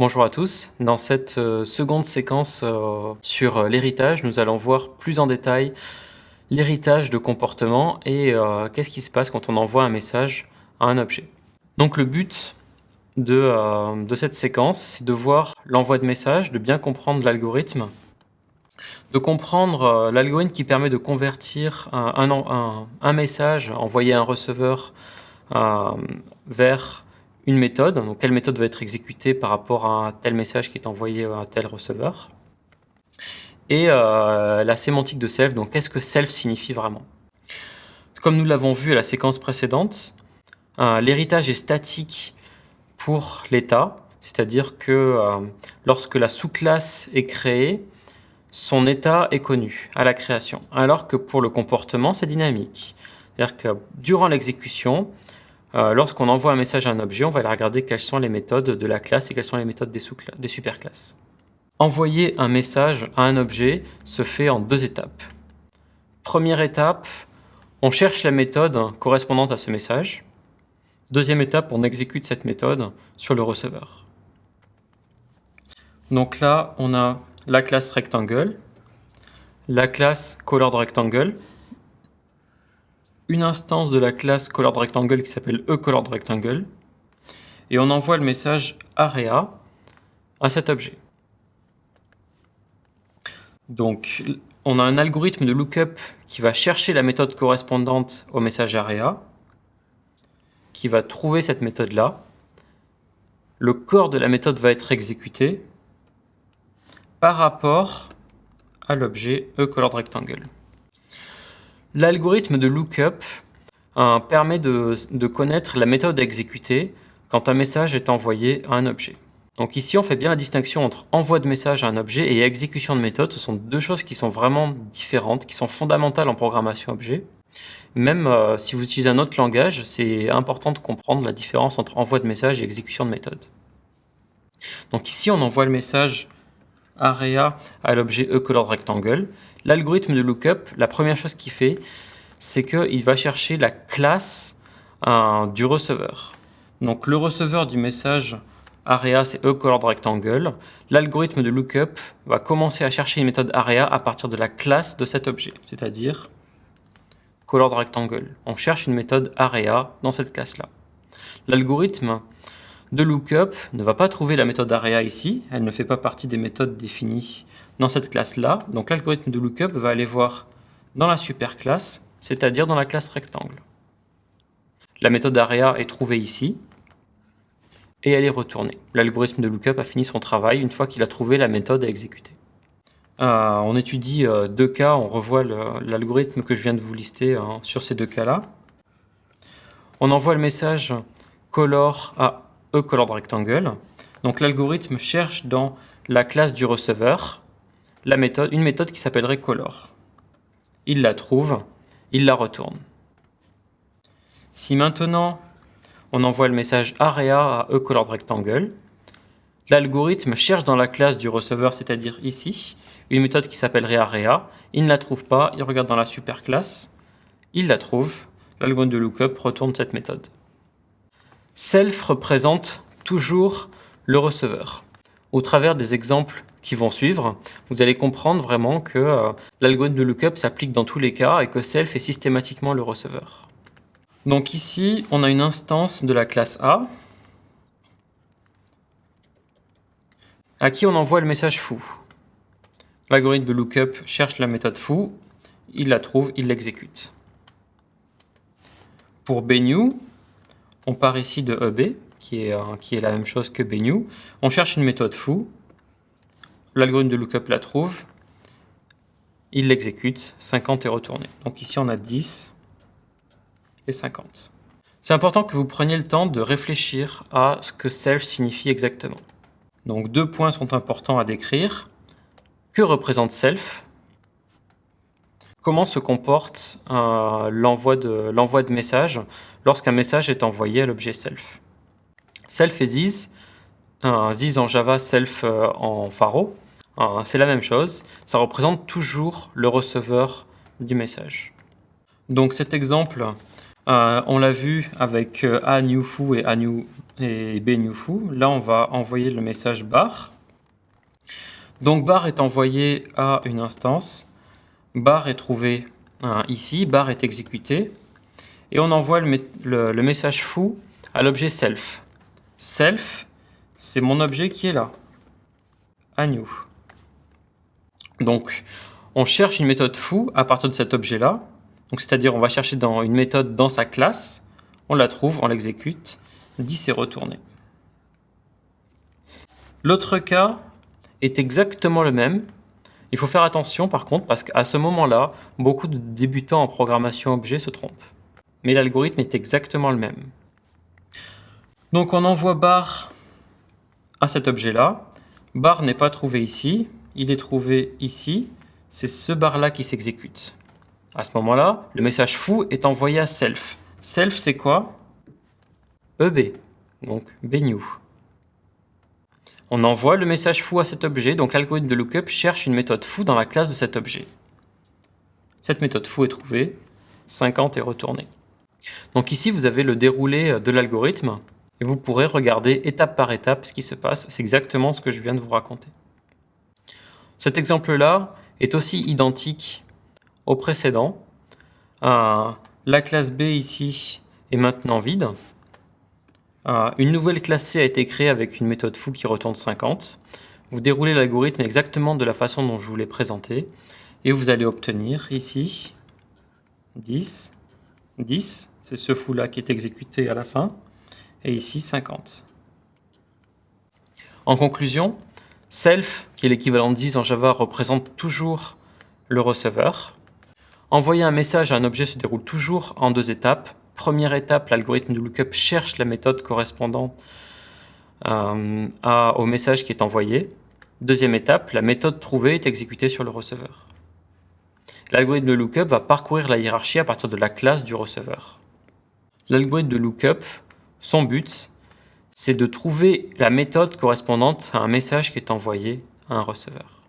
Bonjour à tous, dans cette euh, seconde séquence euh, sur euh, l'héritage, nous allons voir plus en détail l'héritage de comportement et qu'est-ce qui se passe quand on envoie un message à un objet. Donc le but de, cette séquence, c'est de voir l'envoi de message, de bien comprendre l'algorithme, de comprendre l'algorithme qui permet de convertir un, un, un message envoyé à un receveur vers une méthode, donc quelle méthode va être exécutée par rapport à un tel message qui est envoyé à un tel receveur? Et euh, la sémantique de self, donc qu'est-ce que self signifie vraiment? Comme nous l'avons vu à la séquence précédente, euh, l'héritage est statique pour l'état, c'est-à-dire que euh, lorsque la sous-classe est créée, son état est connu à la création, alors que pour le comportement, c'est dynamique. C'est-à-dire que durant l'exécution, euh, lorsqu'on envoie un message à un objet, on va aller regarder quelles sont les méthodes de la classe et quelles sont les méthodes des, des superclasses. Envoyer un message à un objet se fait en deux étapes. Première étape, on cherche la méthode correspondante à ce message. Deuxième étape, on exécute cette méthode sur le receveur. Donc là, on a la classe rectangle, la classe coloredRectangle, une instance de la classe coloredRectangle qui s'appelle eColoredRectangle, et on envoie le message area à cet objet. Donc, on a un algorithme de lookup qui va chercher la méthode correspondante au message area, qui va trouver cette méthode-là. Le corps de la méthode va être exécuté par rapport à l'objet eColoredRectangle. L'algorithme de lookup euh, permet de, connaître la méthode à exécuter quand un message est envoyé à un objet. Donc ici, on fait bien la distinction entre envoi de message à un objet et exécution de méthode. Ce sont deux choses qui sont vraiment différentes, qui sont fondamentales en programmation objet. Même euh, si vous utilisez un autre langage, c'est important de comprendre la différence entre envoi de message et exécution de méthode. Donc ici, on envoie le message area à l'objet eColoredRectangle. L'algorithme de lookup, la première chose qu'il fait, c'est qu'il va chercher la classe euh, du receveur. Donc le receveur du message area, c'est eColoredRectangle. L'algorithme de lookup va commencer à chercher une méthode area à partir de la classe de cet objet, c'est-à-dire coloredRectangle. On cherche une méthode area dans cette classe-là. L'algorithme de lookup ne va pas trouver la méthode area ici, elle ne fait pas partie des méthodes définies dans cette classe-là. Donc l'algorithme de lookup va aller voir dans la superclasse, c'est-à-dire dans la classe rectangle. La méthode area est trouvée ici, et elle est retournée. L'algorithme de lookup a fini son travail une fois qu'il a trouvé la méthode à exécuter. Euh, on étudie euh, deux cas, on revoit l'algorithme que je viens de vous lister hein, sur ces deux cas-là. On envoie le message color à eColoredRectangle. Donc l'algorithme cherche dans la classe du receveur une méthode qui s'appellerait color. Il la trouve, il la retourne. Si maintenant on envoie le message area à eColoredRectangle, l'algorithme cherche dans la classe du receveur, c'est-à-dire ici, une méthode qui s'appellerait area, il ne la trouve pas, il regarde dans la superclasse, il la trouve, l'algorithme de lookup retourne cette méthode. Self représente toujours le receveur. Au travers des exemples qui vont suivre, vous allez comprendre vraiment que euh, l'algorithme de lookup s'applique dans tous les cas et que self est systématiquement le receveur. Donc ici, on a une instance de la classe A à qui on envoie le message foo. L'algorithme de lookup cherche la méthode foo, il la trouve, il l'exécute. Pour bnew, on part ici de EB, qui est, la même chose que bnew. On cherche une méthode foo. L'algorithme de lookup la trouve. Il l'exécute. 50 est retourné. Donc ici, on a 10 et 50. C'est important que vous preniez le temps de réfléchir à ce que self signifie exactement. Donc deux points sont importants à décrire. Que représente self? Comment se comporte euh, l'envoi de, de message lorsqu'un message est envoyé à l'objet self? Self et this, euh, this en Java, self euh, en Pharo, euh, c'est la même chose. Ça représente toujours le receveur du message. Donc cet exemple, on l'a vu avec a new foo et a new et bNewFoo. Là, on va envoyer le message bar. Donc bar est envoyé à une instance, bar est trouvé hein, ici, bar est exécuté, et on envoie le, message foo à l'objet self. Self, c'est mon objet qui est là, à new. Donc, on cherche une méthode foo à partir de cet objet-là. C'est-à-dire, on va chercher une méthode dans sa classe, on la trouve, on l'exécute, 10 est retourné. L'autre cas est exactement le même. Il faut faire attention par contre parce qu'à ce moment-là, beaucoup de débutants en programmation objet se trompent. Mais l'algorithme est exactement le même. Donc on envoie bar à cet objet-là. Bar n'est pas trouvé ici, il est trouvé ici. C'est ce bar-là qui s'exécute. À ce moment-là, le message foo est envoyé à self. Self, c'est quoi? EB, donc bnew. On envoie le message foo à cet objet, donc l'algorithme de lookup cherche une méthode foo dans la classe de cet objet. Cette méthode foo est trouvée, 50 est retourné. Donc ici, vous avez le déroulé de l'algorithme, et vous pourrez regarder étape par étape ce qui se passe. C'est exactement ce que je viens de vous raconter. Cet exemple-là est aussi identique au précédent. Euh, la classe B ici est maintenant vide. Euh, une nouvelle classe C a été créée avec une méthode foo qui retourne 50. Vous déroulez l'algorithme exactement de la façon dont je vous l'ai présenté. Et vous allez obtenir ici 10, 10, c'est ce foo-là qui est exécuté à la fin, et ici 50. En conclusion, self, qui est l'équivalent de 10 en Java, représente toujours le receveur. Envoyer un message à un objet se déroule toujours en deux étapes. Première étape, l'algorithme de lookup cherche la méthode correspondante euh, au message qui est envoyé. Deuxième étape, la méthode trouvée est exécutée sur le receveur. L'algorithme de lookup va parcourir la hiérarchie à partir de la classe du receveur. L'algorithme de lookup, son but, c'est de trouver la méthode correspondante à un message qui est envoyé à un receveur.